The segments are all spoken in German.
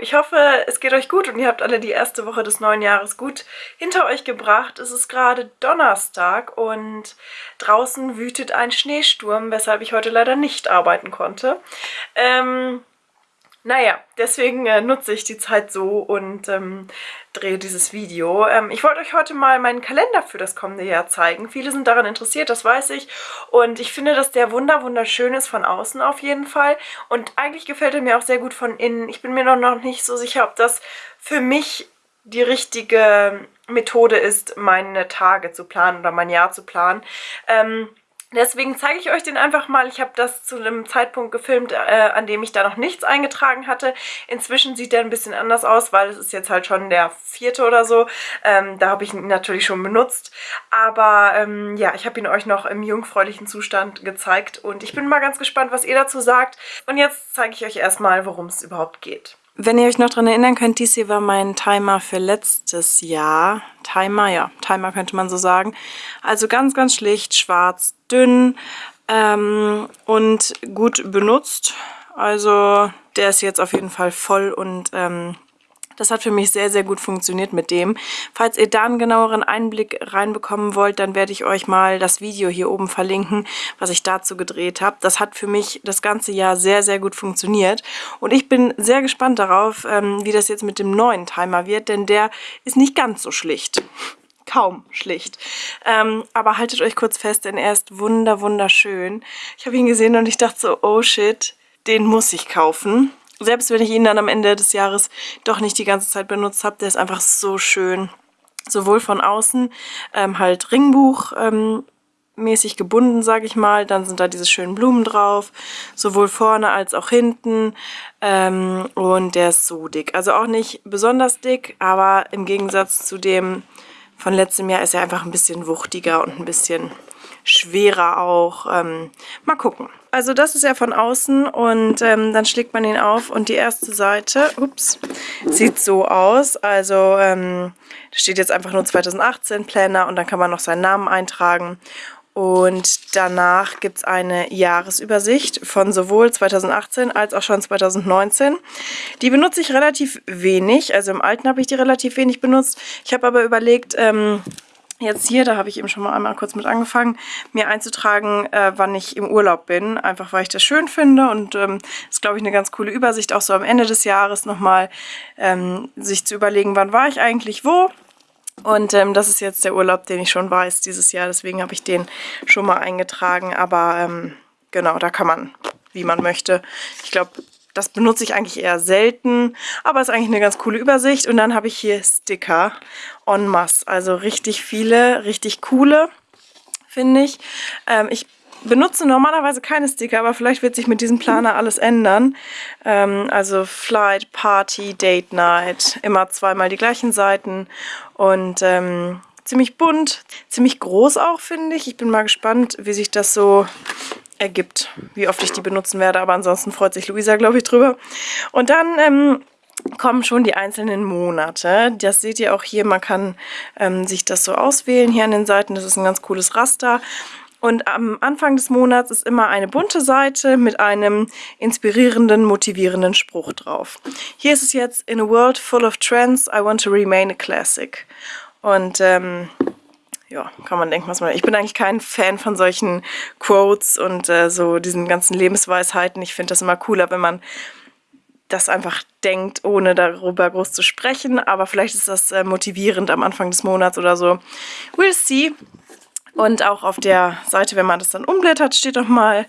Ich hoffe, es geht euch gut und ihr habt alle die erste Woche des neuen Jahres gut hinter euch gebracht. Es ist gerade Donnerstag und draußen wütet ein Schneesturm, weshalb ich heute leider nicht arbeiten konnte. Ähm, naja, deswegen äh, nutze ich die Zeit so und ähm, drehe dieses Video. Ähm, ich wollte euch heute mal meinen Kalender für das kommende Jahr zeigen. Viele sind daran interessiert, das weiß ich. Und ich finde, dass der wunder wunderschön ist von außen auf jeden Fall. Und eigentlich gefällt er mir auch sehr gut von innen. Ich bin mir noch, noch nicht so sicher, ob das für mich die richtige Methode ist, meine Tage zu planen oder mein Jahr zu planen. Ähm, Deswegen zeige ich euch den einfach mal. Ich habe das zu einem Zeitpunkt gefilmt, äh, an dem ich da noch nichts eingetragen hatte. Inzwischen sieht der ein bisschen anders aus, weil es ist jetzt halt schon der vierte oder so. Ähm, da habe ich ihn natürlich schon benutzt. Aber ähm, ja, ich habe ihn euch noch im jungfräulichen Zustand gezeigt. Und ich bin mal ganz gespannt, was ihr dazu sagt. Und jetzt zeige ich euch erstmal, worum es überhaupt geht. Wenn ihr euch noch daran erinnern könnt, dies hier war mein Timer für letztes Jahr. Timer, ja, Timer könnte man so sagen. Also ganz, ganz schlicht, schwarz, dünn ähm, und gut benutzt. Also der ist jetzt auf jeden Fall voll und ähm, das hat für mich sehr, sehr gut funktioniert mit dem. Falls ihr da einen genaueren Einblick reinbekommen wollt, dann werde ich euch mal das Video hier oben verlinken, was ich dazu gedreht habe. Das hat für mich das ganze Jahr sehr, sehr gut funktioniert. Und ich bin sehr gespannt darauf, ähm, wie das jetzt mit dem neuen Timer wird, denn der ist nicht ganz so schlicht kaum schlicht. Ähm, aber haltet euch kurz fest, denn er ist wunder wunderschön. Ich habe ihn gesehen und ich dachte so, oh shit, den muss ich kaufen. Selbst wenn ich ihn dann am Ende des Jahres doch nicht die ganze Zeit benutzt habe, der ist einfach so schön. Sowohl von außen ähm, halt Ringbuch ähm, mäßig gebunden, sage ich mal. Dann sind da diese schönen Blumen drauf, sowohl vorne als auch hinten. Ähm, und der ist so dick. Also auch nicht besonders dick, aber im Gegensatz zu dem von letztem Jahr ist er einfach ein bisschen wuchtiger und ein bisschen schwerer auch. Ähm, mal gucken. Also das ist ja von außen und ähm, dann schlägt man ihn auf und die erste Seite, ups, sieht so aus. Also ähm, da steht jetzt einfach nur 2018 Planner und dann kann man noch seinen Namen eintragen. Und danach gibt es eine Jahresübersicht von sowohl 2018 als auch schon 2019. Die benutze ich relativ wenig, also im Alten habe ich die relativ wenig benutzt. Ich habe aber überlegt, ähm, jetzt hier, da habe ich eben schon mal einmal kurz mit angefangen, mir einzutragen, äh, wann ich im Urlaub bin. Einfach, weil ich das schön finde und ähm, ist, glaube ich, eine ganz coole Übersicht, auch so am Ende des Jahres nochmal ähm, sich zu überlegen, wann war ich eigentlich wo. Und ähm, das ist jetzt der Urlaub, den ich schon weiß dieses Jahr, deswegen habe ich den schon mal eingetragen. Aber ähm, genau, da kann man, wie man möchte. Ich glaube, das benutze ich eigentlich eher selten, aber ist eigentlich eine ganz coole Übersicht. Und dann habe ich hier Sticker en masse, also richtig viele, richtig coole, finde ich. Ähm, ich benutze normalerweise keine Sticker, aber vielleicht wird sich mit diesem Planer alles ändern. Ähm, also Flight, Party, Date Night, immer zweimal die gleichen Seiten und ähm, ziemlich bunt, ziemlich groß auch, finde ich. Ich bin mal gespannt, wie sich das so ergibt, wie oft ich die benutzen werde. Aber ansonsten freut sich Luisa, glaube ich, drüber. Und dann ähm, kommen schon die einzelnen Monate. Das seht ihr auch hier. Man kann ähm, sich das so auswählen hier an den Seiten. Das ist ein ganz cooles Raster. Und am Anfang des Monats ist immer eine bunte Seite mit einem inspirierenden, motivierenden Spruch drauf. Hier ist es jetzt, In a world full of trends, I want to remain a classic. Und ähm, ja, kann man denken, was man... Ich bin eigentlich kein Fan von solchen Quotes und äh, so diesen ganzen Lebensweisheiten. Ich finde das immer cooler, wenn man das einfach denkt, ohne darüber groß zu sprechen. Aber vielleicht ist das äh, motivierend am Anfang des Monats oder so. We'll see. Und auch auf der Seite, wenn man das dann umblättert, steht nochmal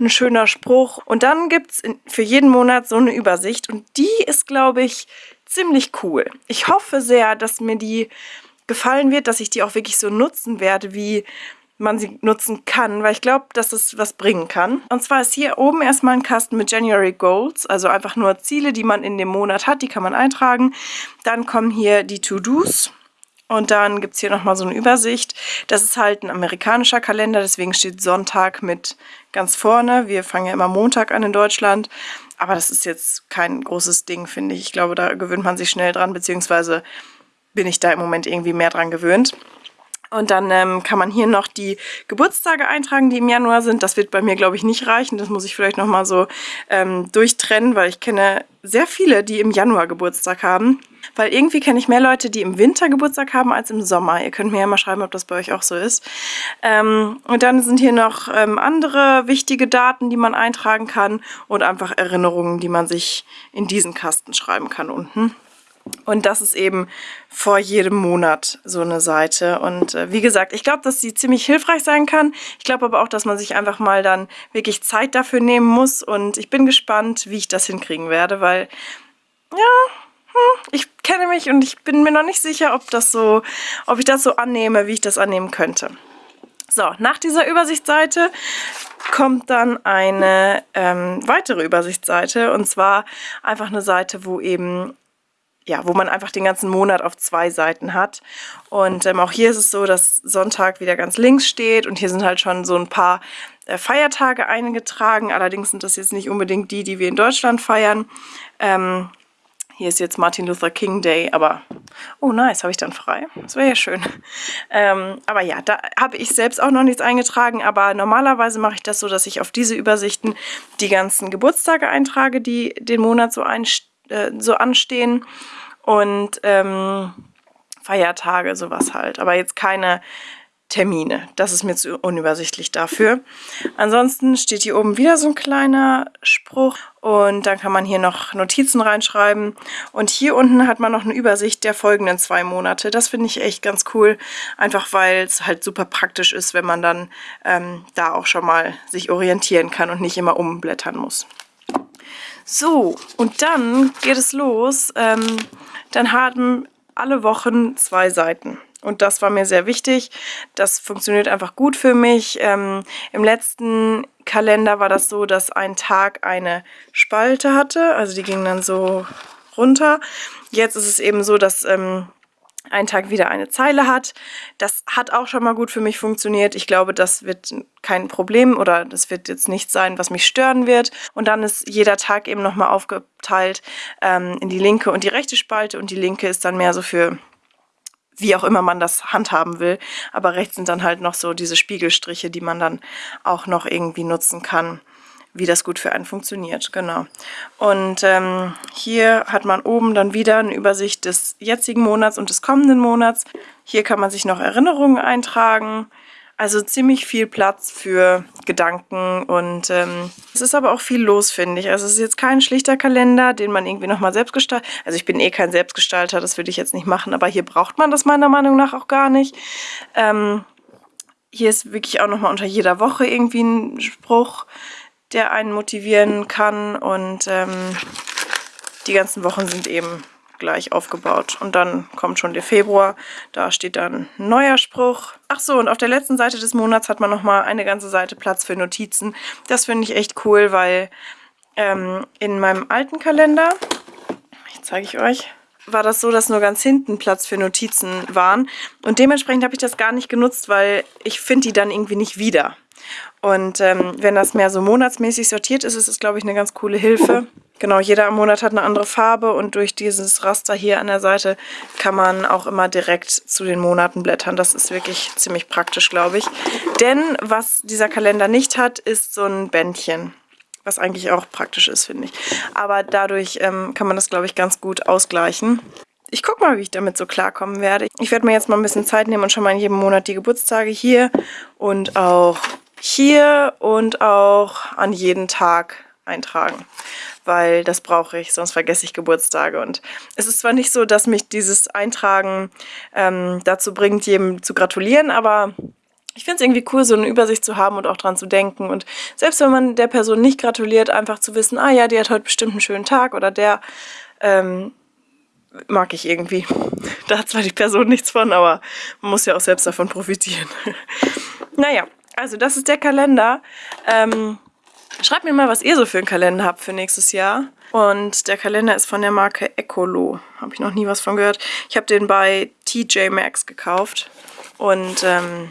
ein schöner Spruch. Und dann gibt es für jeden Monat so eine Übersicht. Und die ist, glaube ich, ziemlich cool. Ich hoffe sehr, dass mir die gefallen wird, dass ich die auch wirklich so nutzen werde, wie man sie nutzen kann, weil ich glaube, dass es was bringen kann. Und zwar ist hier oben erstmal ein Kasten mit January Goals, also einfach nur Ziele, die man in dem Monat hat, die kann man eintragen. Dann kommen hier die To-Dos und dann gibt es hier nochmal so eine Übersicht. Das ist halt ein amerikanischer Kalender, deswegen steht Sonntag mit ganz vorne. Wir fangen ja immer Montag an in Deutschland, aber das ist jetzt kein großes Ding, finde ich. Ich glaube, da gewöhnt man sich schnell dran, beziehungsweise bin ich da im Moment irgendwie mehr dran gewöhnt. Und dann ähm, kann man hier noch die Geburtstage eintragen, die im Januar sind. Das wird bei mir, glaube ich, nicht reichen. Das muss ich vielleicht nochmal so ähm, durchtrennen, weil ich kenne sehr viele, die im Januar Geburtstag haben. Weil irgendwie kenne ich mehr Leute, die im Winter Geburtstag haben, als im Sommer. Ihr könnt mir ja mal schreiben, ob das bei euch auch so ist. Ähm, und dann sind hier noch ähm, andere wichtige Daten, die man eintragen kann und einfach Erinnerungen, die man sich in diesen Kasten schreiben kann unten. Und das ist eben vor jedem Monat so eine Seite. Und äh, wie gesagt, ich glaube, dass sie ziemlich hilfreich sein kann. Ich glaube aber auch, dass man sich einfach mal dann wirklich Zeit dafür nehmen muss. Und ich bin gespannt, wie ich das hinkriegen werde, weil, ja, hm, ich kenne mich und ich bin mir noch nicht sicher, ob, das so, ob ich das so annehme, wie ich das annehmen könnte. So, nach dieser Übersichtsseite kommt dann eine ähm, weitere Übersichtsseite und zwar einfach eine Seite, wo eben ja, wo man einfach den ganzen Monat auf zwei Seiten hat. Und ähm, auch hier ist es so, dass Sonntag wieder ganz links steht und hier sind halt schon so ein paar äh, Feiertage eingetragen. Allerdings sind das jetzt nicht unbedingt die, die wir in Deutschland feiern. Ähm, hier ist jetzt Martin Luther King Day, aber oh nice, habe ich dann frei. Das wäre ja schön. Ähm, aber ja, da habe ich selbst auch noch nichts eingetragen, aber normalerweise mache ich das so, dass ich auf diese Übersichten die ganzen Geburtstage eintrage, die den Monat so, äh, so anstehen und ähm, Feiertage, sowas halt. Aber jetzt keine Termine. Das ist mir zu unübersichtlich dafür. Ansonsten steht hier oben wieder so ein kleiner Spruch und dann kann man hier noch Notizen reinschreiben. Und hier unten hat man noch eine Übersicht der folgenden zwei Monate. Das finde ich echt ganz cool, einfach weil es halt super praktisch ist, wenn man dann ähm, da auch schon mal sich orientieren kann und nicht immer umblättern muss. So, und dann geht es los. Ähm, dann haben alle Wochen zwei Seiten. Und das war mir sehr wichtig. Das funktioniert einfach gut für mich. Ähm, Im letzten Kalender war das so, dass ein Tag eine Spalte hatte. Also die ging dann so runter. Jetzt ist es eben so, dass ähm, ein Tag wieder eine Zeile hat. Das hat auch schon mal gut für mich funktioniert. Ich glaube, das wird kein Problem oder das wird jetzt nicht sein, was mich stören wird. Und dann ist jeder Tag eben nochmal aufgeteilt ähm, in die linke und die rechte Spalte und die linke ist dann mehr so für wie auch immer man das handhaben will. Aber rechts sind dann halt noch so diese Spiegelstriche, die man dann auch noch irgendwie nutzen kann wie das gut für einen funktioniert. Genau. Und ähm, hier hat man oben dann wieder eine Übersicht des jetzigen Monats und des kommenden Monats. Hier kann man sich noch Erinnerungen eintragen. Also ziemlich viel Platz für Gedanken und ähm, es ist aber auch viel los, finde ich. Also es ist jetzt kein schlichter Kalender, den man irgendwie nochmal selbst gestaltet. Also ich bin eh kein Selbstgestalter, das würde ich jetzt nicht machen, aber hier braucht man das meiner Meinung nach auch gar nicht. Ähm, hier ist wirklich auch nochmal unter jeder Woche irgendwie ein Spruch der einen motivieren kann und ähm, die ganzen Wochen sind eben gleich aufgebaut. Und dann kommt schon der Februar, da steht dann ein neuer Spruch. Ach so, und auf der letzten Seite des Monats hat man nochmal eine ganze Seite Platz für Notizen. Das finde ich echt cool, weil ähm, in meinem alten Kalender, ich zeige ich euch, war das so, dass nur ganz hinten Platz für Notizen waren. Und dementsprechend habe ich das gar nicht genutzt, weil ich finde die dann irgendwie nicht wieder. Und ähm, wenn das mehr so monatsmäßig sortiert ist, ist es, glaube ich, eine ganz coole Hilfe. Genau, jeder Monat hat eine andere Farbe und durch dieses Raster hier an der Seite kann man auch immer direkt zu den Monaten blättern. Das ist wirklich ziemlich praktisch, glaube ich. Denn was dieser Kalender nicht hat, ist so ein Bändchen. Was eigentlich auch praktisch ist, finde ich. Aber dadurch ähm, kann man das, glaube ich, ganz gut ausgleichen. Ich gucke mal, wie ich damit so klarkommen werde. Ich werde mir jetzt mal ein bisschen Zeit nehmen und schon mal in jedem Monat die Geburtstage hier und auch hier und auch an jeden Tag eintragen, weil das brauche ich, sonst vergesse ich Geburtstage. Und es ist zwar nicht so, dass mich dieses Eintragen ähm, dazu bringt, jedem zu gratulieren, aber ich finde es irgendwie cool, so eine Übersicht zu haben und auch dran zu denken. Und selbst wenn man der Person nicht gratuliert, einfach zu wissen, ah ja, die hat heute bestimmt einen schönen Tag oder der ähm, mag ich irgendwie. Da hat zwar die Person nichts von, aber man muss ja auch selbst davon profitieren. naja, also das ist der Kalender. Ähm, schreibt mir mal, was ihr so für einen Kalender habt für nächstes Jahr. Und der Kalender ist von der Marke Ecolo. Habe ich noch nie was von gehört. Ich habe den bei TJ Maxx gekauft. Und ähm,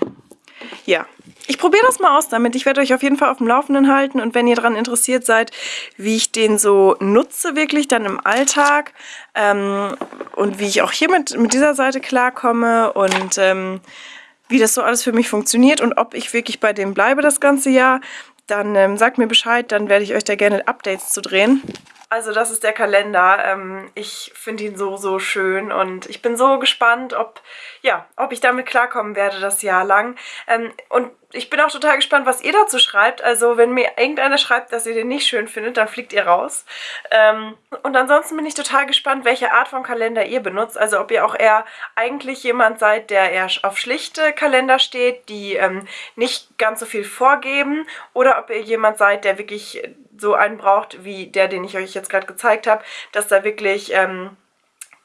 ja, ich probiere das mal aus damit. Ich werde euch auf jeden Fall auf dem Laufenden halten. Und wenn ihr daran interessiert seid, wie ich den so nutze wirklich dann im Alltag ähm, und wie ich auch hier mit, mit dieser Seite klarkomme und... Ähm, wie das so alles für mich funktioniert und ob ich wirklich bei dem bleibe das ganze Jahr, dann ähm, sagt mir Bescheid, dann werde ich euch da gerne Updates zu drehen. Also das ist der Kalender. Ähm, ich finde ihn so, so schön und ich bin so gespannt, ob, ja, ob ich damit klarkommen werde das Jahr lang. Ähm, und ich bin auch total gespannt, was ihr dazu schreibt. Also wenn mir irgendeiner schreibt, dass ihr den nicht schön findet, dann fliegt ihr raus. Ähm, und ansonsten bin ich total gespannt, welche Art von Kalender ihr benutzt. Also ob ihr auch eher eigentlich jemand seid, der eher auf schlichte Kalender steht, die ähm, nicht ganz so viel vorgeben. Oder ob ihr jemand seid, der wirklich so einen braucht, wie der, den ich euch jetzt gerade gezeigt habe. Dass da wirklich... Ähm,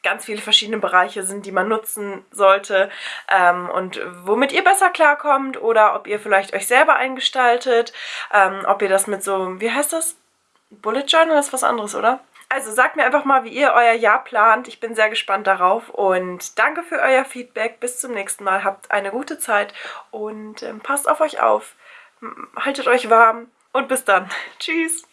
ganz viele verschiedene Bereiche sind, die man nutzen sollte ähm, und womit ihr besser klarkommt oder ob ihr vielleicht euch selber eingestaltet, ähm, ob ihr das mit so, wie heißt das? Bullet Journal ist was anderes, oder? Also sagt mir einfach mal, wie ihr euer Jahr plant. Ich bin sehr gespannt darauf und danke für euer Feedback. Bis zum nächsten Mal. Habt eine gute Zeit und ähm, passt auf euch auf. Haltet euch warm und bis dann. Tschüss.